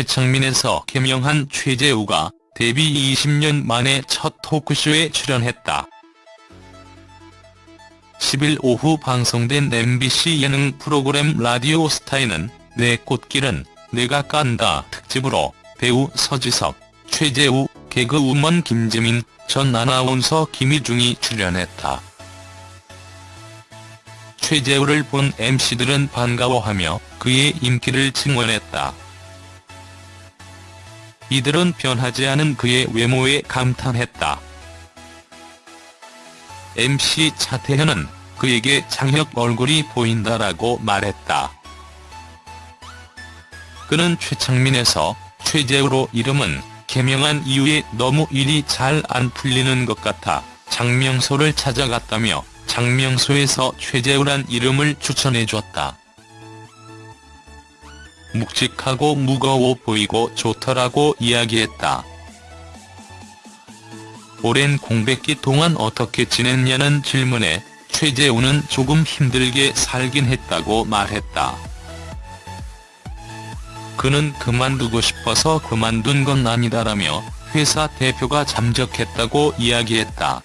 최창민에서 개명한 최재우가 데뷔 20년 만에 첫 토크쇼에 출연했다. 10일 오후 방송된 MBC 예능 프로그램 라디오 스타에는 내 꽃길은 내가 깐다 특집으로 배우 서지석, 최재우, 개그우먼 김재민, 전 아나운서 김희중이 출연했다. 최재우를 본 MC들은 반가워하며 그의 인기를 증언했다. 이들은 변하지 않은 그의 외모에 감탄했다. MC 차태현은 그에게 장혁 얼굴이 보인다라고 말했다. 그는 최창민에서 최재우로 이름은 개명한 이후에 너무 일이 잘 안 풀리는 것 같아 장명소를 찾아갔다며 장명소에서 최재우란 이름을 추천해줬다. 묵직하고 무거워 보이고 좋더라고 이야기했다. 오랜 공백기 동안 어떻게 지냈냐는 질문에 최재우는 조금 힘들게 살긴 했다고 말했다. 그는 그만두고 싶어서 그만둔 건 아니다라며 회사 대표가 잠적했다고 이야기했다.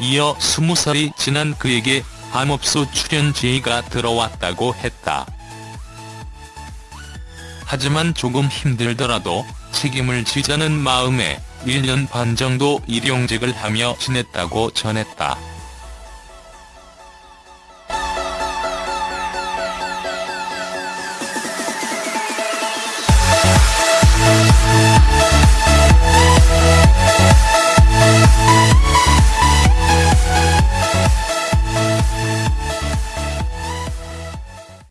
이어 20살이 지난 그에게 밤업소 출연 제의가 들어왔다고 했다. 하지만 조금 힘들더라도 책임을 지자는 마음에 1년 반 정도 일용직을 하며 지냈다고 전했다.